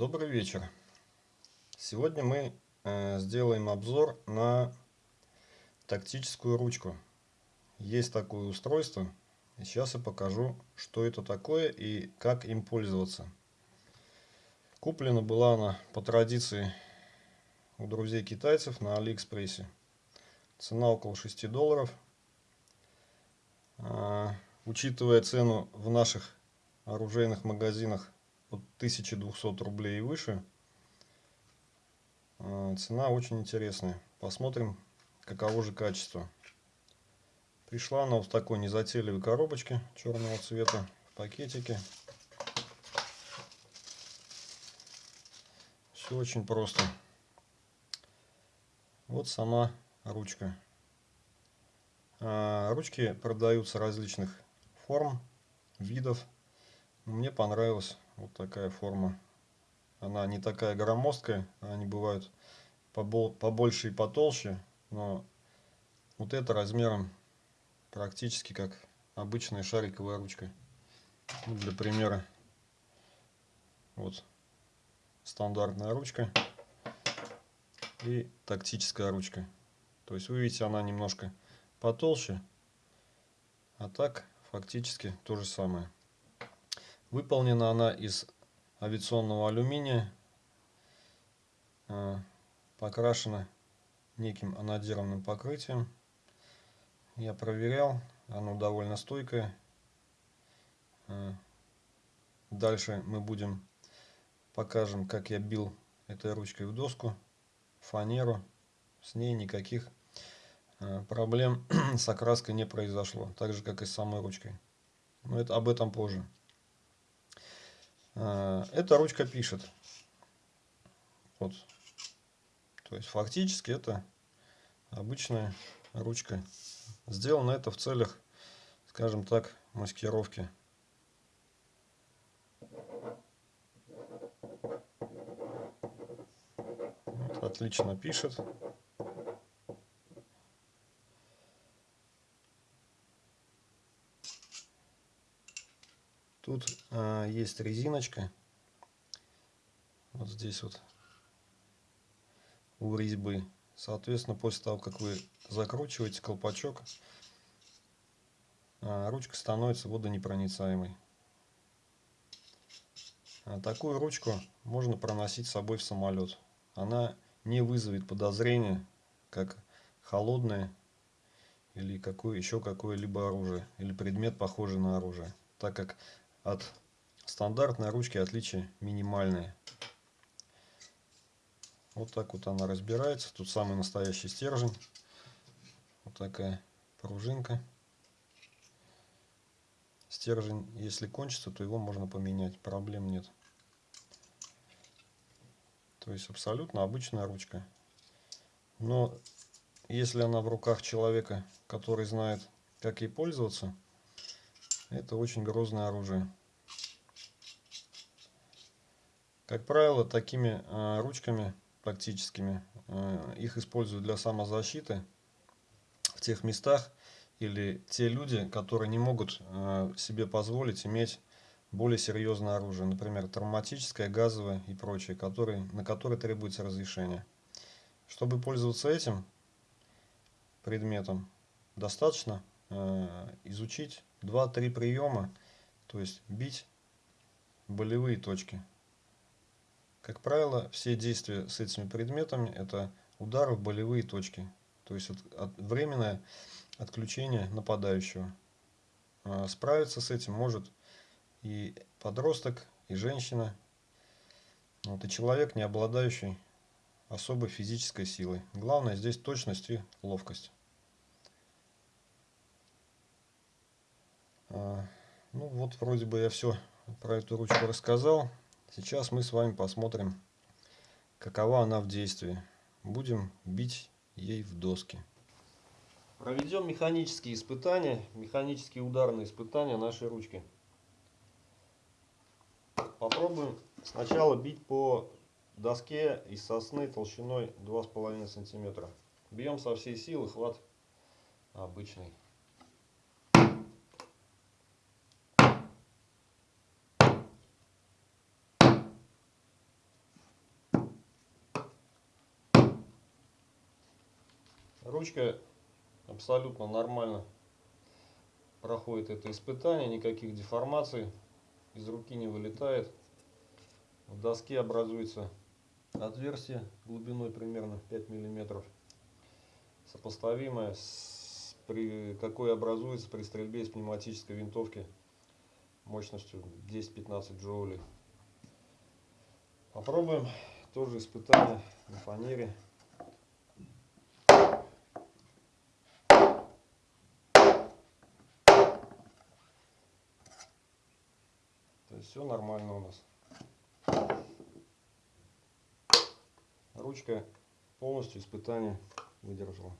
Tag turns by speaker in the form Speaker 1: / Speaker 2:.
Speaker 1: Добрый вечер. Сегодня мы э, сделаем обзор на тактическую ручку. Есть такое устройство. Сейчас я покажу, что это такое и как им пользоваться. Куплена была она по традиции у друзей китайцев на Алиэкспрессе. Цена около 6 долларов. А, учитывая цену в наших оружейных магазинах от 1200 рублей и выше. А, цена очень интересная. Посмотрим, каково же качество. Пришла она в такой незатейливой коробочке черного цвета, в пакетике. Все очень просто. Вот сама ручка. А, ручки продаются различных форм, видов. Мне понравилась вот такая форма. Она не такая громоздкая, они бывают побольше и потолще, но вот это размером практически как обычная шариковая ручка. Ну, для примера, вот стандартная ручка и тактическая ручка. То есть вы видите, она немножко потолще, а так фактически то же самое. Выполнена она из авиационного алюминия, а, покрашена неким анодированным покрытием. Я проверял, оно довольно стойкое. А, дальше мы будем покажем, как я бил этой ручкой в доску, фанеру. С ней никаких а, проблем с окраской не произошло, так же как и с самой ручкой. Но это об этом позже. А, эта ручка пишет. Вот. То есть фактически это обычная ручка. Сделано это в целях, скажем так, маскировки. Вот, отлично пишет. Тут а, есть резиночка. Вот здесь вот у резьбы. Соответственно, после того, как вы закручиваете колпачок, а, ручка становится водонепроницаемой. А такую ручку можно проносить с собой в самолет. Она не вызовет подозрения, как холодное или какое, еще какое-либо оружие, или предмет, похожий на оружие, так как от стандартной ручки отличия минимальные. Вот так вот она разбирается. Тут самый настоящий стержень. Вот такая пружинка. Стержень, если кончится, то его можно поменять. Проблем нет. То есть абсолютно обычная ручка. Но если она в руках человека, который знает, как ей пользоваться, это очень грозное оружие. Как правило, такими э, ручками практическими э, их используют для самозащиты в тех местах или те люди, которые не могут э, себе позволить иметь более серьезное оружие, например, травматическое, газовое и прочее, которые, на которые требуется разрешение. Чтобы пользоваться этим предметом, достаточно изучить 2-3 приема, то есть бить болевые точки. Как правило, все действия с этими предметами это удары в болевые точки, то есть от, от, временное отключение нападающего. А справиться с этим может и подросток, и женщина, вот, и человек, не обладающий особой физической силой. Главное здесь точность и ловкость. Ну вот вроде бы я все про эту ручку рассказал. Сейчас мы с вами посмотрим, какова она в действии. Будем бить ей в доски. Проведем механические испытания, механические ударные испытания нашей ручки. Попробуем сначала бить по доске из сосны толщиной 2,5 сантиметра. Бьем со всей силы, хват обычный. Ручка абсолютно нормально проходит это испытание, никаких деформаций, из руки не вылетает. В доске образуется отверстие глубиной примерно 5 миллиметров, сопоставимое с при, какой образуется при стрельбе из пневматической винтовки мощностью 10-15 джоулей. Попробуем тоже испытание на фанере. То есть все нормально у нас. Ручка полностью испытание выдержала.